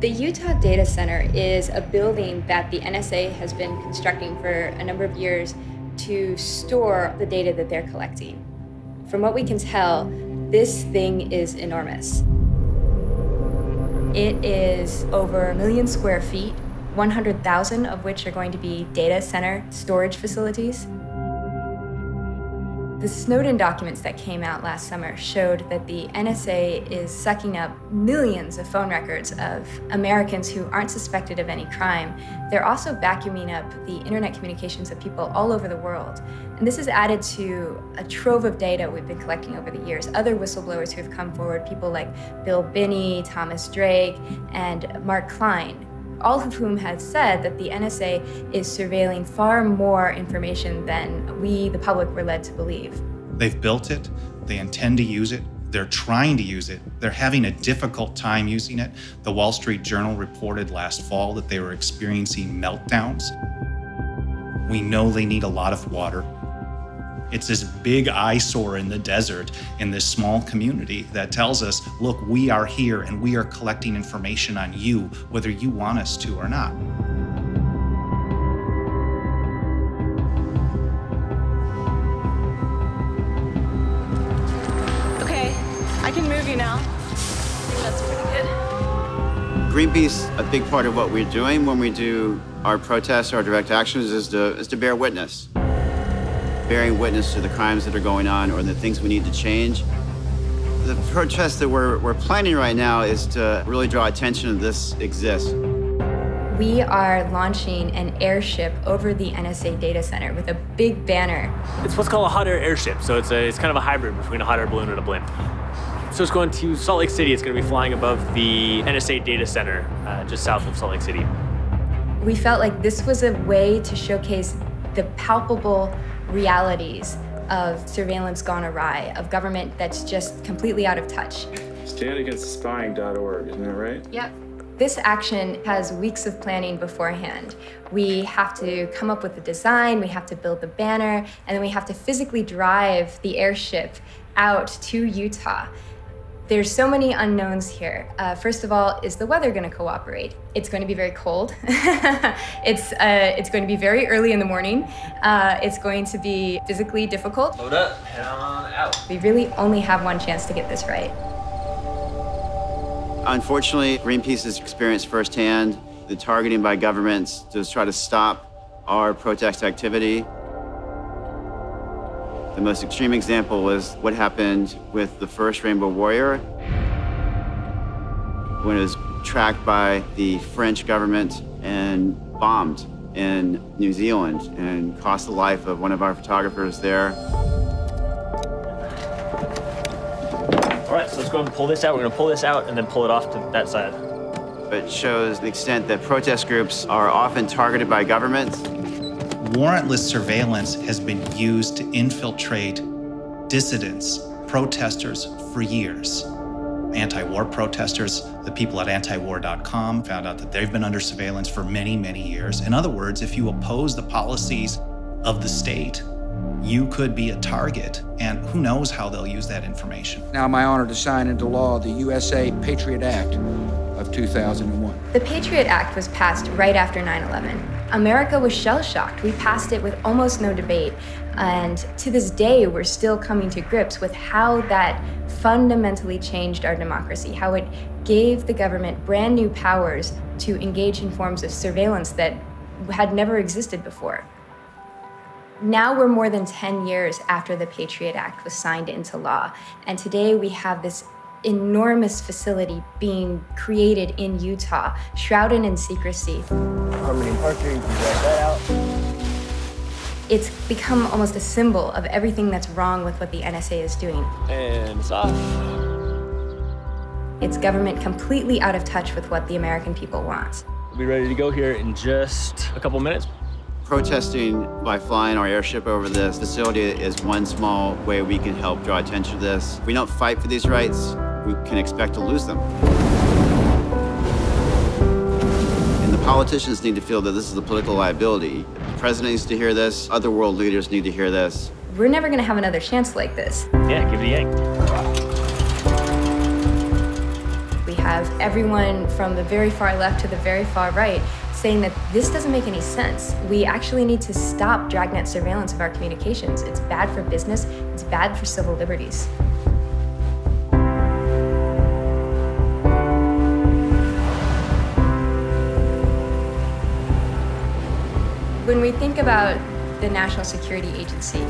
The Utah Data Center is a building that the NSA has been constructing for a number of years to store the data that they're collecting. From what we can tell, this thing is enormous. It is over a million square feet, 100,000 of which are going to be data center storage facilities. The Snowden documents that came out last summer showed that the NSA is sucking up millions of phone records of Americans who aren't suspected of any crime. They're also vacuuming up the internet communications of people all over the world. And this is added to a trove of data we've been collecting over the years. Other whistleblowers who have come forward, people like Bill Binney, Thomas Drake, and Mark Klein, all of whom have said that the NSA is surveilling far more information than we, the public, were led to believe. They've built it, they intend to use it, they're trying to use it, they're having a difficult time using it. The Wall Street Journal reported last fall that they were experiencing meltdowns. We know they need a lot of water. It's this big eyesore in the desert in this small community that tells us, look, we are here and we are collecting information on you, whether you want us to or not. Okay, I can move you now. That's pretty good. Greenpeace, a big part of what we're doing when we do our protests, our direct actions, is to, is to bear witness bearing witness to the crimes that are going on or the things we need to change. The protest that we're, we're planning right now is to really draw attention to this exists. We are launching an airship over the NSA data center with a big banner. It's what's called a hot air airship, so it's, a, it's kind of a hybrid between a hot air balloon and a blimp. So it's going to Salt Lake City. It's going to be flying above the NSA data center uh, just south of Salt Lake City. We felt like this was a way to showcase the palpable realities of surveillance gone awry, of government that's just completely out of touch. StandAgainstSpying.org, isn't that right? Yep. This action has weeks of planning beforehand. We have to come up with the design, we have to build the banner, and then we have to physically drive the airship out to Utah. There's so many unknowns here. Uh, first of all, is the weather going to cooperate? It's going to be very cold. it's, uh, it's going to be very early in the morning. Uh, it's going to be physically difficult. Load up, head on out. We really only have one chance to get this right. Unfortunately, Greenpeace has experienced firsthand the targeting by governments to try to stop our protest activity. The most extreme example was what happened with the first Rainbow Warrior when it was tracked by the French government and bombed in New Zealand and cost the life of one of our photographers there. All right, so let's go ahead and pull this out. We're going to pull this out and then pull it off to that side. It shows the extent that protest groups are often targeted by governments warrantless surveillance has been used to infiltrate dissidents, protesters for years. Anti-war protesters, the people at antiwar.com found out that they've been under surveillance for many, many years. In other words, if you oppose the policies of the state, you could be a target, and who knows how they'll use that information. Now my honor to sign into law the USA Patriot Act of 2001. The Patriot Act was passed right after 9-11. America was shell-shocked. We passed it with almost no debate. And to this day, we're still coming to grips with how that fundamentally changed our democracy, how it gave the government brand new powers to engage in forms of surveillance that had never existed before. Now we're more than 10 years after the Patriot Act was signed into law, and today we have this enormous facility being created in Utah, shrouded in secrecy. Harmony Parker, that out. It's become almost a symbol of everything that's wrong with what the NSA is doing. And it's off. It's government completely out of touch with what the American people want. We'll be ready to go here in just a couple minutes. Protesting by flying our airship over this facility is one small way we can help draw attention to this. If we don't fight for these rights, we can expect to lose them. And the politicians need to feel that this is a political liability. The president needs to hear this. Other world leaders need to hear this. We're never going to have another chance like this. Yeah, give it a yank. We have have everyone from the very far left to the very far right saying that this doesn't make any sense. We actually need to stop dragnet surveillance of our communications. It's bad for business, it's bad for civil liberties. When we think about the National Security Agency,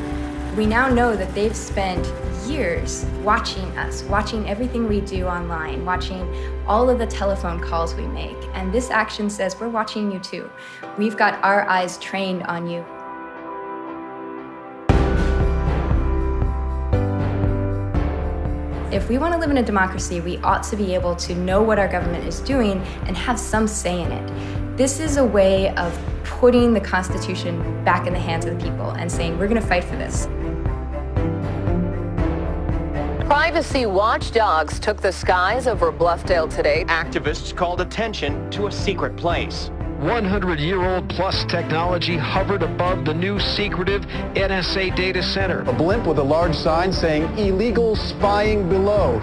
we now know that they've spent years watching us, watching everything we do online, watching all of the telephone calls we make. And this action says, we're watching you too. We've got our eyes trained on you. If we want to live in a democracy, we ought to be able to know what our government is doing and have some say in it. This is a way of putting the Constitution back in the hands of the people and saying, we're going to fight for this. Privacy watchdogs took the skies over Bluffdale today. Activists called attention to a secret place. 100-year-old plus technology hovered above the new secretive NSA data center. A blimp with a large sign saying illegal spying below.